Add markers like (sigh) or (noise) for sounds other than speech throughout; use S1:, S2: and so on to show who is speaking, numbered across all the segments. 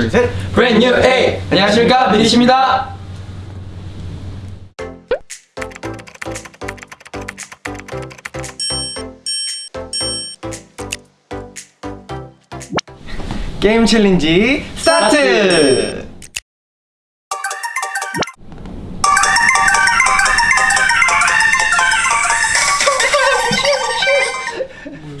S1: 둘셋.
S2: 브랜뉴 A. 안녕하십니까? 미리십니다.
S1: 게임 챌린지 스타트!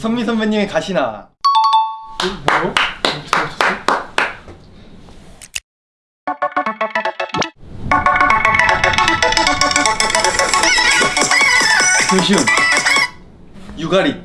S1: 선미 선배님의 가시나?
S2: 뭐요?
S1: 조시훈 유가리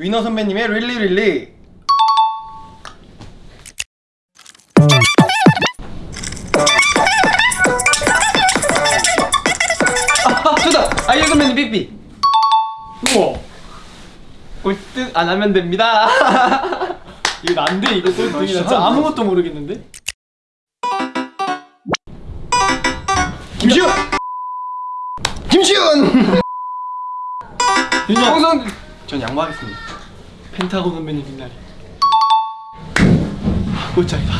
S1: 위너 선배님의 릴리 릴리.
S2: 아 아이유 선배님 삐삐.
S3: 우와.
S2: 꼴등 안 하면 됩니다. (laughs)
S3: 이거 안돼 이거 꼴등이라 진짜 아무것도 모르겠는데?
S1: 김시훈! 김시훈!
S3: 윤정
S2: 홍성
S1: 전 양보하겠습니다.
S3: 펜타곤 선배님 빛나리. 꼴짝이다.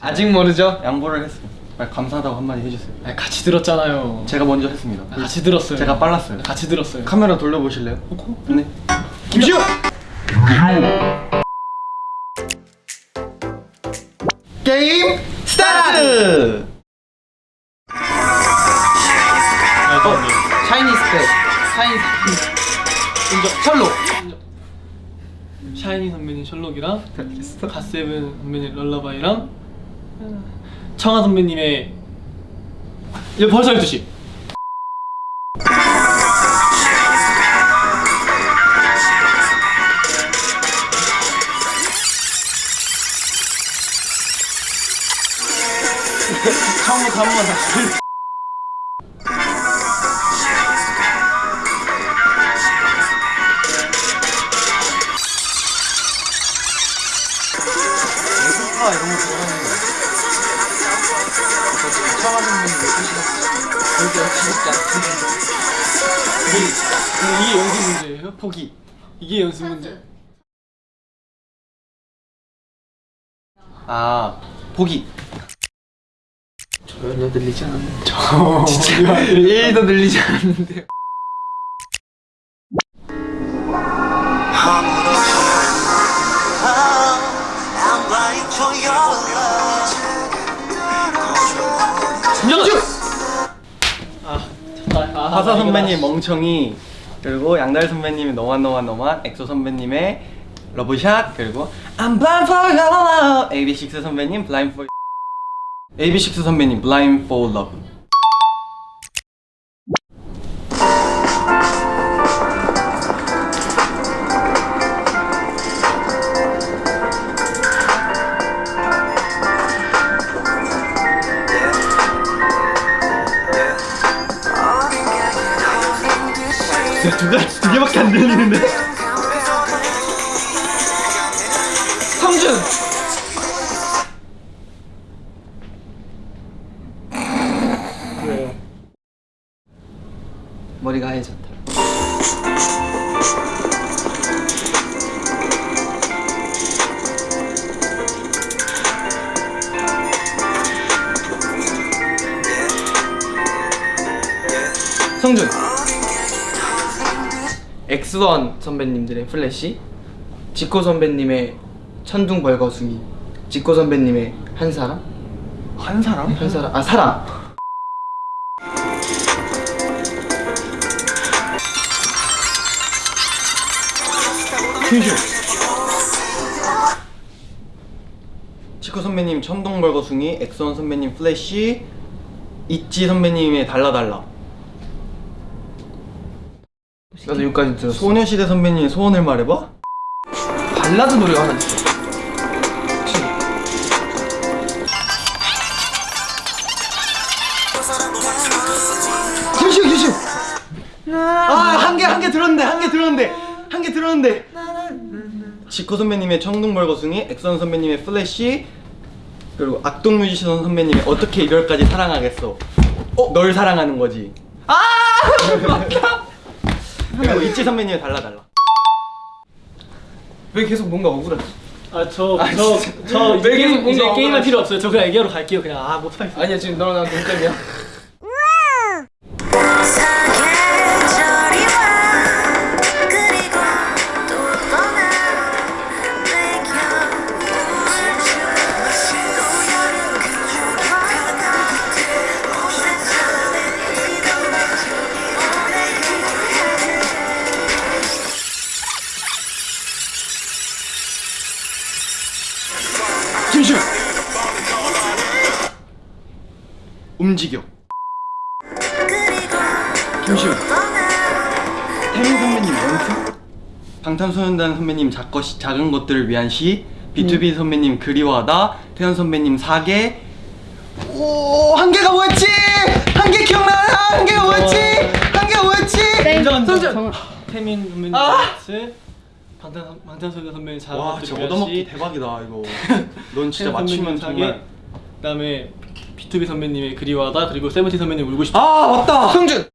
S2: 아직 모르죠?
S1: 양보를 했어요. 빨리 감사하다고 한마디 해주세요.
S3: 아, 같이 들었잖아요.
S1: 제가 먼저 했습니다.
S3: 아, 같이 들었어요.
S1: 제가 빨랐어요.
S3: 같이 들었어요.
S1: 카메라 돌려보실래요?
S3: 어?
S1: 네. 김시훈 Game start!
S2: 샤이니 스펙 샤이니
S3: 인정
S2: Sherlock.
S3: 샤이니 선배님 Sherlock이랑 갓세븐 선배님 Lullaby랑 청하 선배님의 이거 벌써 12시.
S1: 처음부터 한번 다시
S3: 이게, 이게 연습 문제예요?
S1: 포기.
S3: 이게 연습 문제.
S1: 아 포기.
S2: 전혀 들리지 않는데.
S3: 어, 진짜.
S2: 1도 (laughs) 들리지 않는데요
S1: 화사
S3: 아,
S1: 선배님. 멍청이 그리고 양달 선배님의 너만 너만 너만 엑소 선배님의 러브샷 그리고 I'm blind for your love. AB6 선배님 blind for AB6 선배님 blind for love 두 개밖에 안 들리는데.
S2: 성준. 머리가 하얘졌다. 성준 엑스원 선배님들의 플래시 지코 선배님의 천둥 벌거숭이 지코 선배님의 한 사람.
S1: 한 사람?
S2: 한 사람. 아 사람.
S1: 큐슈 지코 선배님 천둥 벌거숭이 엑스원 선배님 플래시 있지 선배님의 달라달라
S2: 나도 여기까지 들었어.
S1: 소녀시대 선배님 소원을 말해봐?
S2: 발라드 노래가 하나 있어.
S1: 김시훈 김시훈 아한 개 한 개 들었는데 한 개 들었는데 한 개 들었는데. 지코 선배님의 천둥벌거숭이 엑스원 선배님의 플래시 그리고 악동 뮤지션 선배님의 어떻게 이별까지 사랑하겠어. 어? 널 사랑하는 거지. 아! (laughs) 막혀 그리고 있지 선배님의 달라 달라
S2: 왜 계속 뭔가 억울하지?
S3: 아저저저 이제
S2: 왜 계속
S3: 게임 이제 게임할? 필요 없어요. 저 그냥 얘기하러 갈게요. 그냥 아 못하겠어.
S2: 아니야 지금 너랑 나랑 동점이야
S1: 방탄소년단 선배님 작거 시, 작은 것들을 위한 시 B2B 선배님 그리워하다 태연 선배님 사계. 오한 개가 뭐였지? 한 개 기억나나? 한 개가 뭐였지? 한 개가 뭐였지?
S3: 인정 태민 선배님 스. 방탄 방탄소년 선배님
S1: 잘와 진짜 얻어먹기 대박이다 이거. (laughs) 넌 진짜 맞추면 정말.
S3: 그다음에 B2B 선배님의 그리워하다 그리고 세븐틴 선배님 울고 싶다.
S1: 아 맞다!
S2: 성준.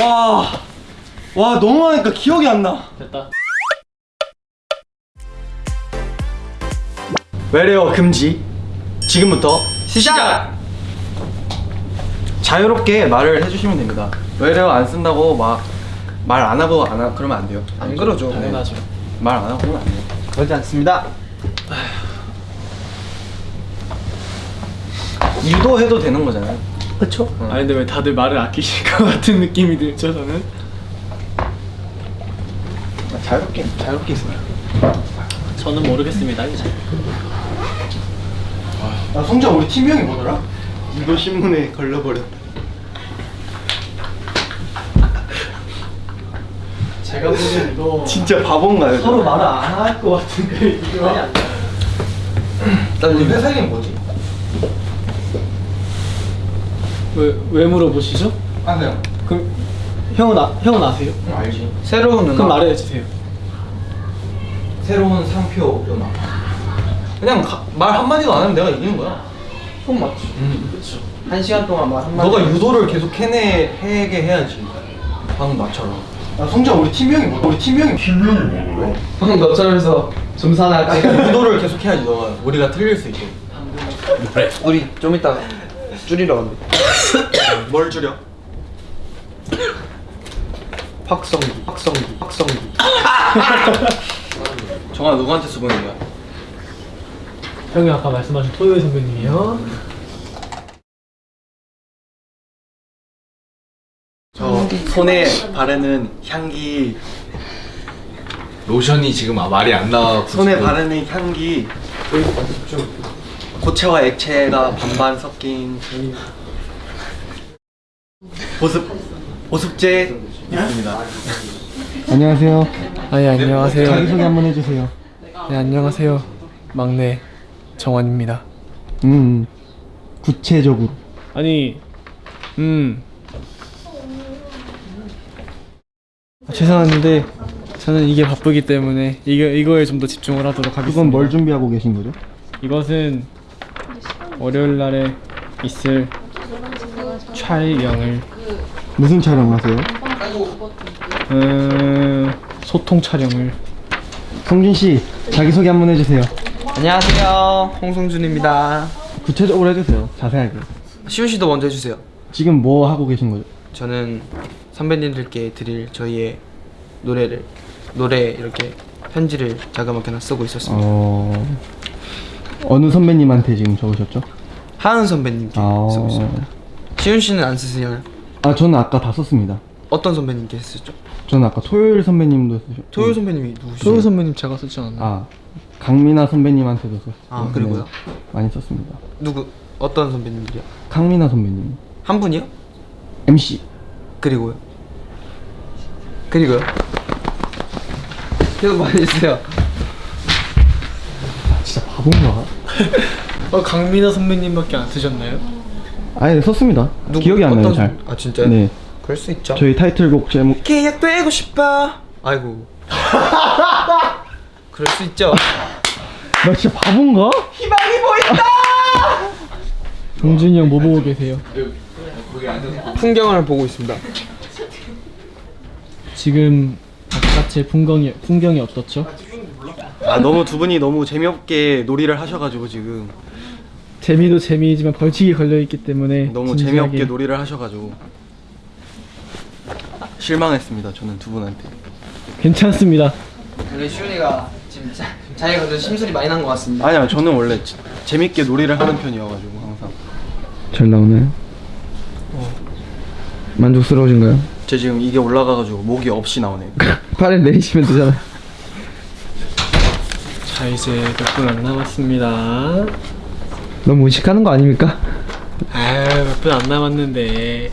S1: 와, 와 너무 하니까 기억이 안 나.
S3: 됐다.
S1: 외래어 금지. 지금부터 시작. 자유롭게 말을 해주시면 됩니다. 외래어 안 쓴다고 막 말 안 하고 안 하, 그러면 안 돼요.
S2: 안 그러죠
S3: 당연하죠.
S1: 말안 하고 그러면 안 돼요.
S2: 그러지 않습니다 (sighs)
S1: 유도해도 되는 거잖아요.
S3: 그렇죠? 아니 근데 왜 다들 말을 아끼실 것 같은 느낌이 들죠 저는?
S1: 자유롭게 자유롭게 있어요.
S3: 저는 모르겠습니다 이제.
S1: 아 성자 우리 팀명이 뭐더라? 유도 신문에 걸려버렸.
S3: 제가 보기엔 이거 (laughs)
S1: 진짜 바본가요?
S3: 서로 말을 안 할 것 같은데 이거.
S1: 난 우리 회사 이름 뭐지?
S3: 왜, 왜 물어보시죠?
S1: 아세요?
S3: 그럼 형은 아, 형은 아세요?
S1: 알지.
S2: 새로운 누나
S3: 그럼 말해주세요.
S1: 새로운 상표 연합. 그냥 가- 말 한마디도 안 하면 내가 이기는 거야.
S2: 그건 맞지
S1: 음.
S3: 그렇죠.
S2: 한 시간 동안 말 한마디
S1: 너가 유도를 계속 해내 해게 해야지. 방금 나처럼. 야 성자 우리 팀명이 뭐? 우리 팀명이 팀명이 뭐래?
S2: 방금 너처럼 해서 좀 사나할게
S1: 유도를 (laughs) 계속 해야지 너가 우리가 틀릴 수 있게.
S2: 우리 좀 이따 줄이러 간대
S1: 뭘 줄여?
S2: 확성기 확성기 확성기 (laughs)
S1: 정아 누구한테 쓰고 있는 거야?
S3: 형이 아까 말씀하신 토요일 선배님이요.
S1: 저 손에 바르는 향기,
S4: 로션이 지금 아, 말이 안 나와.
S1: 손에 바르는 향기. 고체와 액체가 반반 섞인 보습 보습제 있습니다.
S5: 안녕하세요.
S3: 아, 예, 안녕하세요.
S5: 자기소개 한번 해주세요.
S3: 네, 안녕하세요. 막내 정원입니다.
S5: 음, 구체적으로.
S3: 아니, 음. 아, 죄송한데 저는 이게 바쁘기 때문에 이거 이거에 좀 더 집중을 하도록 하겠습니다.
S5: 이건 뭘 준비하고 계신 거죠?
S3: 이것은 월요일 날에 있을 촬영을
S5: 무슨 촬영하세요?
S3: 음, 소통 촬영을
S5: 성준 씨, 자기소개 한번 해주세요.
S2: 안녕하세요 홍성준입니다
S5: 구체적으로 해주세요. 자세하게.
S2: 시훈 씨도 먼저 해주세요
S5: 지금 뭐 하고 계신 거죠?
S2: 저는 선배님들께 드릴 저희의 노래를 노래 이렇게 편지를 자그맣게 하나 쓰고 있었습니다
S5: 어, 어느 선배님한테 지금 적으셨죠?
S2: 하은 선배님께
S5: 아.
S2: 쓰고 있습니다 시훈 씨는 안 쓰세요?
S5: 아, 저는 아까 다 썼습니다.
S2: 어떤 선배님께 쓰셨죠?
S5: 저는 아까 토요일 선배님도 쓰셨고.
S2: 토요 선배님이 누구시죠?
S3: 토요 선배님 제가 쓰지 않았나요?
S5: 아, 강민아 선배님한테도 썼어요.
S2: 아, 그리고요?
S5: 많이 썼습니다.
S2: 누구 어떤 선배님들이요?
S5: 강민아 선배님.
S2: 한 분이요?
S5: MC.
S2: 그리고요? 그리고요? 계속 말해주세요
S5: 진짜 바본가? (laughs)
S3: 어, 강민아 선배님밖에 안 쓰셨나요?
S5: 아예 썼습니다.
S2: 누구-
S5: 기억이 안 나요
S2: 어떤-
S5: 잘.
S2: 아 진짜요?
S5: 네.
S2: 그럴 수 있죠.
S5: 저희 타이틀곡 제목
S2: 계약되고 싶어. 아이고. (laughs) 그럴 수 있죠.
S5: 나 진짜 바본가?
S2: 희망이 보인다. (laughs)
S3: 동준이 형 뭐 보고 계세요?
S2: 풍경을 보고 있습니다.
S3: 지금 바깥의 풍경이 풍경이 어떻죠?
S1: 아 너무 두 분이 너무 재미없게 놀이를 하셔가지고 지금
S3: 재미도 재미이지만 벌칙이 걸려 있기 때문에
S1: 너무
S3: 진지하게
S1: 재미없게 놀이를 하셔가지고 실망했습니다. 저는 두 분한테.
S3: 괜찮습니다.
S2: 원래 시훈이가 지금 자, 자기가 좀 심술이 많이 난 것 같습니다.
S1: 아니야 저는 원래 지- 재밌게 놀이를 하는 편이어가지고 항상.
S5: 잘 나오나요? 만족스러우신가요?
S1: 제 지금 이게 올라가가지고 목이 없이 나오네요. (laughs)
S5: 팔을 내리시면 되잖아.
S3: 자 이제 몇 분 안 남았습니다.
S5: 너무 의식하는 거 아닙니까?
S3: 아몇 분 안 남았는데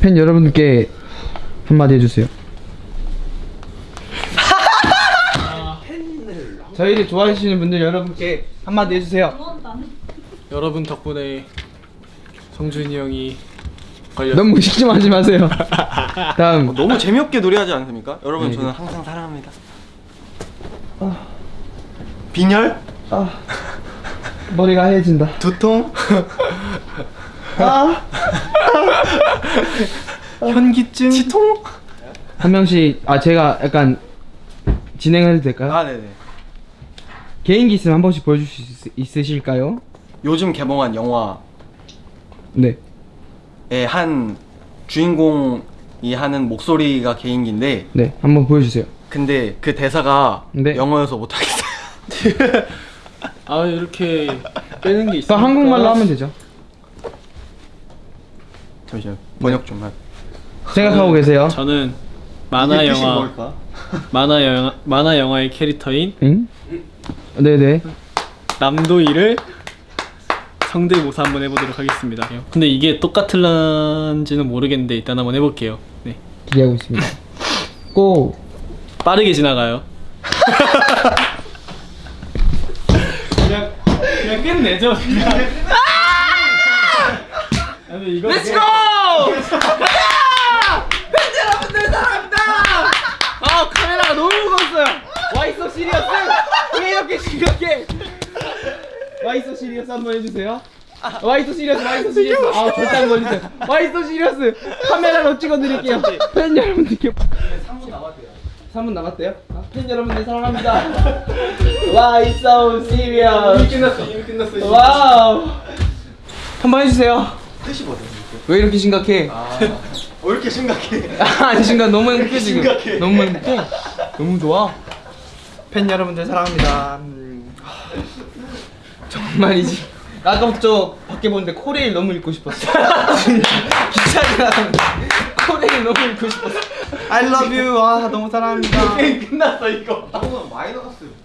S5: 팬 여러분께 한마디 해주세요.
S2: 저희를 좋아해 주시는 분들 여러분께 한마디 해주세요.
S3: 여러분 덕분에 성준이 형이 걸렸.
S5: 너무 의식 좀 하지 마세요. (laughs) 다음
S1: 너무 재미없게 놀이하지 않습니까? 여러분 저는 항상 사랑합니다. 빈혈?
S5: 머리가 하얘진다.
S1: 두통? (laughs)
S3: 현기증.
S1: 치통?
S5: 한 명씩 아 제가 약간 진행해도 될까요?
S1: 아 네네.
S5: 개인기 있으면 한 번씩 보여주실 수 있- 있으실까요?
S1: 요즘 개봉한 영화의
S5: 네.
S1: 한 주인공이 하는 목소리가 개인기인데
S5: 네, 한번 보여주세요.
S1: 근데 그 대사가
S5: 네.
S1: 영어여서 못하겠어요. (laughs)
S3: 아 이렇게 빼는 게 있어.
S5: 또 한국말로 하면 되죠.
S1: 잠시만 번역 좀 할.
S5: 생각하고 계세요.
S3: 저는 만화 영화? (laughs) 만화 영화 만화 영화의 캐릭터인
S5: 응? 네네.
S3: 남도일을 성대모사 한번 해보도록 하겠습니다. 근데 이게 똑같을런지는 모르겠는데 일단 한번 해볼게요. 네.
S5: 기대하고 있습니다. (laughs) Go!
S3: 빠르게 지나가요. 그냥 그냥 끝내죠. 그냥. 아니 이거 Let's go!
S2: 아 카메라가 너무 무거웠어요. Why so serious 왜 이렇게 심각해? Why so serious 한번 해주세요. Why so serious Why so serious 아 절대 안 걸리세요. Why so serious 카메라로 찍어드릴게요. 팬 여러분들께 3분 남았대요. 3분 남았대요? 아, 팬 여러분들 사랑합니다. Why so serious 이미 끝났어 이미 끝났어. Wow 한번 해주세요.
S1: 뜻이 뭐죠?
S2: 왜 이렇게 심각해?
S1: 왜 이렇게 심각해? (laughs)
S2: 아니 순간 너무 행복해 지금 너무 행복해 너무 좋아 팬 여러분들 사랑합니다 음. 정말이지 아까부터 저 밖에 보는데 코레일 너무 읽고 싶었어 (laughs) 나가는데 코레일 너무 읽고 싶었어 I love you 아 너무 사랑합니다 (laughs)
S1: 끝났어 이거. 너무 나갔어요.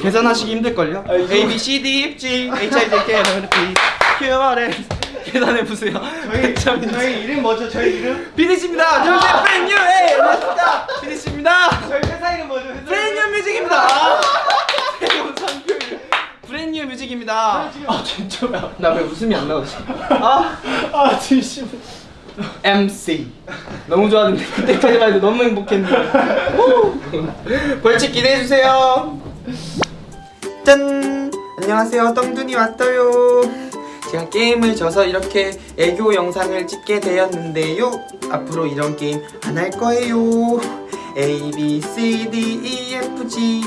S2: 계산하시기 힘들걸요? A, B, C, D, F, G, H, I, J, K, L, M, N, P, Q, R, S 계산해보세요
S1: 저희 저희 이름 뭐죠? 저희 이름?
S2: 비니씨입니다 저는 팬유 에이 반갑습니다 비니씨입니다
S1: 저희 회사 이름 뭐죠?
S2: 브랜뉴 뮤직입니다. 새로운 상표일 브랜뉴 뮤직입니다. 아 진짜 나왜 웃음이 안 나오지? 아, 아 진심. MC 너무 좋았는데 그때까지만 해도 너무 행복했는데. 후. 벌칙 기대해 주세요. 짠. 안녕하세요. 떵둥이 왔어요. 제가 게임을 져서 이렇게 애교 영상을 찍게 되었는데요. 앞으로 이런 게임 안 할 거예요. A B C D E F G